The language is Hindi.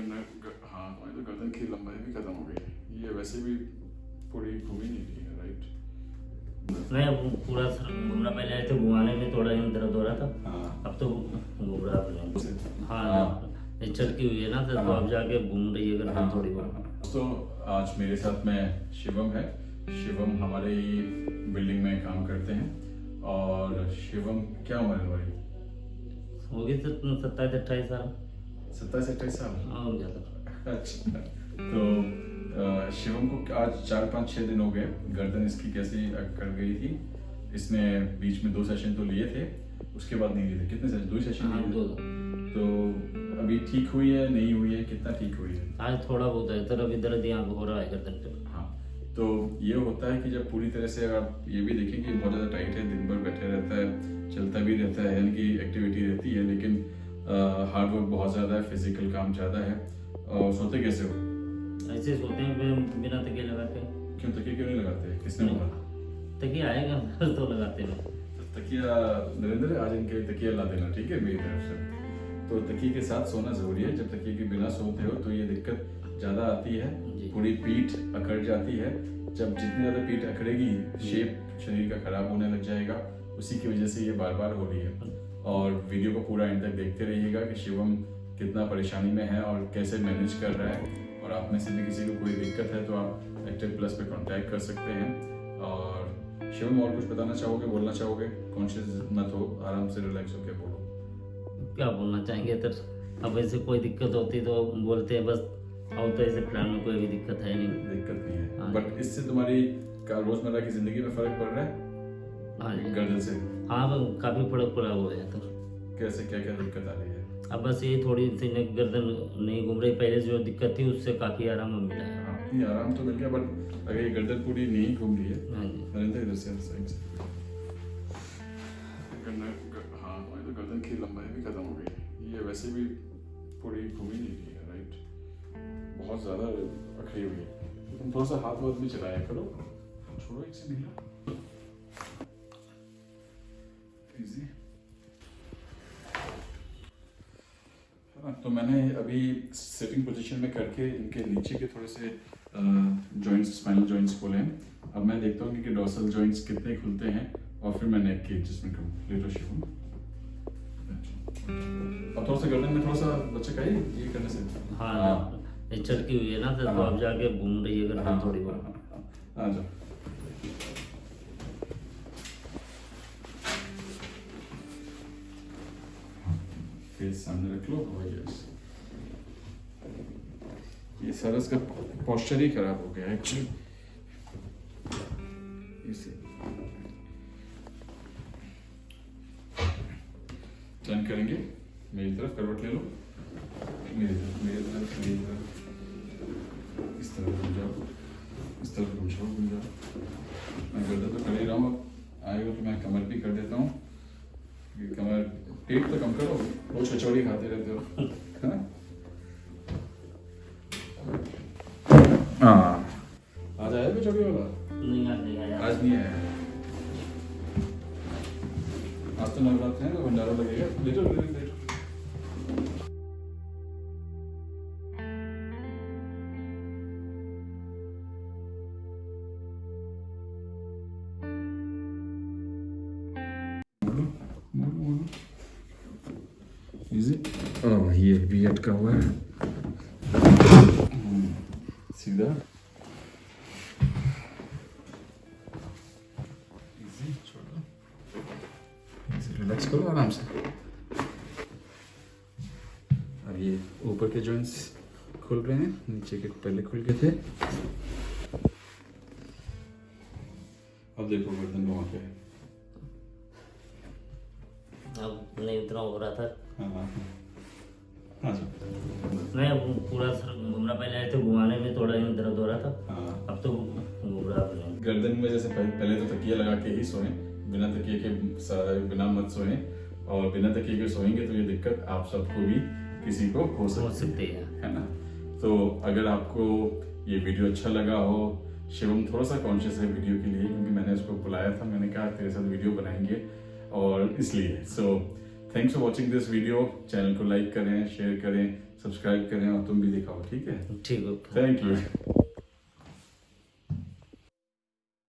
गन्ना ग, हाँ तुम्हारी तो गर्दन की लंबाई भी खत्म हो गई ये वैसे भी पूरी घूम ही नहीं रही है राइट नहीं अब पूरा सर घूम रहा पहले ऐसे घुमाने में थोड़ा यूँ दर्द हो रहा था। हाँ। अब तो घूम रहा है हाँ। हाँ। चटकी हुई है ना तो हाँ। अब जाके घूम रही है गर्दन थोड़ी बहुत। दोस्तों आज मेरे साथ में शिवम है। शिवम हमारे ही बिल्डिंग में काम करते हैं। और शिवम क्या उम्र है तुम्हारी होगी तो सत्ताईस अट्ठाईस साल। सत्ताईस अट्ठाईस साल। हाँ हो अच्छा। तो शिवम को आज चार पाँच छः दिन हो गए। गर्दन इसकी कैसी अकड़ गई थी। इसने बीच में दो सेशन तो लिए थे उसके बाद नहीं लिए थे। कितने सेशन दो ही सेशन हाँ लिए दो। थे तो अभी ठीक हुई है नहीं हुई है कितना ठीक हुई है? आज थोड़ा बहुत है तरफ़ इधर यहाँ हो रहा है गर्दन पे। हाँ। तो ये होता है कि जब पूरी तरह से आप ये भी देखें कि बहुत ज़्यादा टाइट है दिन भर बैठे रहता है चलता भी रहता है यानी कि एक्टिविटी रहती है लेकिन हार्ड वर्क बहुत ज़्यादा है फ़िज़िकल काम ज़्यादा है। और सोते कैसे हो? ऐसे सोते हैं बिन- तकिए लगा के क्यों तकिए क्यों नहीं लगाते? किसने बोला? तकिए आएगा तो लगाते हैं तो तकिया नरेंद्र आज इनके तकिया ला देना ठीक है मेरी तरफ़ से? तो तकिए के साथ सोना ज़रूरी है जब तकिए के बिना सोते हो तो ये दिक्कत ज़्यादा आती है। पूरी पीठ अकड़ जाती है। जब जितनी ज़्यादा पीठ अकड़ेगी शेप शरीर का खराब होने लग जाएगा। उसी की वजह से ये बार बार हो रही है। और वीडियो को पूरा एंड तक देखते रहिएगा कि शिवम कितना परेशानी में है और कैसे मैनेज कर रहा है। और आप में से भी किसी को कोई दिक्कत है तो आप एक्टिव प्लस पे कांटेक्ट कर सकते हैं। और शिवम और कुछ बताना चाहोगे बोलना चाहोगे? कॉन्शियस मत हो आराम से रिलैक्स होकर बोलो। क्या बोलना चाहेंगे तो अब ऐसे कोई दिक्कत होती तो बोलते हैं बस आओ तो ऐसे प्लान में कोई भी दिक्कत है नहीं। दिक्कत नहीं है। हाँ। बट इससे तुम्हारी रोज़मर्रा की ज़िंदगी में फ़र्क पड़ रहा है हाँ? गर्दन से। हाँ वो काफ़ी फ़र्क पड़ा हुआ है तो। कैसे क्या क्या दिक्कत आ रही है? अब बस ये थोड़ी सी न गर्दन नहीं घूम रही पहले जो दिक्कत थी उससे काफ़ी आराम मिला। है हाँ नहीं आराम तो मिल गया बट अगर ये गर्दन पूरी नहीं घूम रही है हाँ जी। नरेंद्र इधर से साइड से गन्ना हाँ तो गर्दन की लंबाई भी खत्म हो गई। ये वैसे भी पूरी घूम ही नहीं रही है राइट बहुत ज़्यादा अखड़ी हुई है। तुम थोड़ा सा हाथ वाथ भी चलाया करो। छोड़ो एक से नीला इजी है ना तो मैंने अभी सिटिंग पोजीशन में करके इनके नीचे के थोड़े से जॉइंट्स स्पाइनल जॉइंट्स खोले हैं। अब मैं देखता हूँ कि डोर्सल जॉइंट्स कितने खुलते हैं और फिर मैं नेक की एडजस्टमेंट करूँ। लेटो शिव अब थोड़ा सा गर्दन में थोड़ा सा बच्चे का ही ये करने से। हाँ ये चटकी हुई है ना तो हाँ। अब जाके घूम रही है गर्दन हाँ, थोड़ी हाँ, बहुत। हाँ, हाँ, जाओ। फेस सामने रख लो और यस ये सरस का पोस्चर ही खराब हो गया एक्चुअली इसे टर्न करेंगे मेरी तरफ़ करवट ले लो मेरी तरफ़ मेरी तरफ़ मेरी तरफ़ इस तरफ़ घूम जाओ इस तरफ़ घूम जाओ घूम जाओ मैं गर्दन तो कर ही रहा हूँ आएगा तो मैं कमर भी कर देता हूँ कमर पेट तो कम करो वो छचौड़ी खाते रहते हो। है? हाँ। आज आया कचौड़ी वाला? नहीं आज नहीं आया। आज नहीं आया। आज तो नवरात्र है ना भंडारा लगेगा। लेटो लेटो इजी ओह ये भी अटका हुआ है सीधा इजी रिलैक्स करो आराम से अब ये ऊपर के जॉइंट्स खुल रहे हैं नीचे के पहले खुल गए थे। अब देखो गर्दन वहाँ पे है अब नहीं उतना हो रहा था। हाँ हाँ हाँ। नहीं अब पूरा सर घूम रहा पहले ऐसे घुमाने में थोड़ा यूँ दर्द हो रहा था। हाँ। अब तो घूम रहा है। गर्दन में जैसे पहले, पहले तो तकिया लगा के ही सोएँ बिना तकिए के बिना मत सोएँ और बिना तकिए के सोएँगे तो ये दिक्कत आप सबको भी किसी को हो हो। सकती है। हैं है ना? तो अगर आपको ये वीडियो अच्छा लगा हो शिवम थोड़ा सा कॉन्शियस है वीडियो के लिए क्योंकि मैंने उसको बुलाया था मैंने कहा तेरे साथ वीडियो बनाएँगे। और इसलिए। So thanks for watching this video channel को लाइक करें शेयर करें सब्सक्राइब करें और तुम भी दिखाओ ठीक है? ठीक है थैंक यू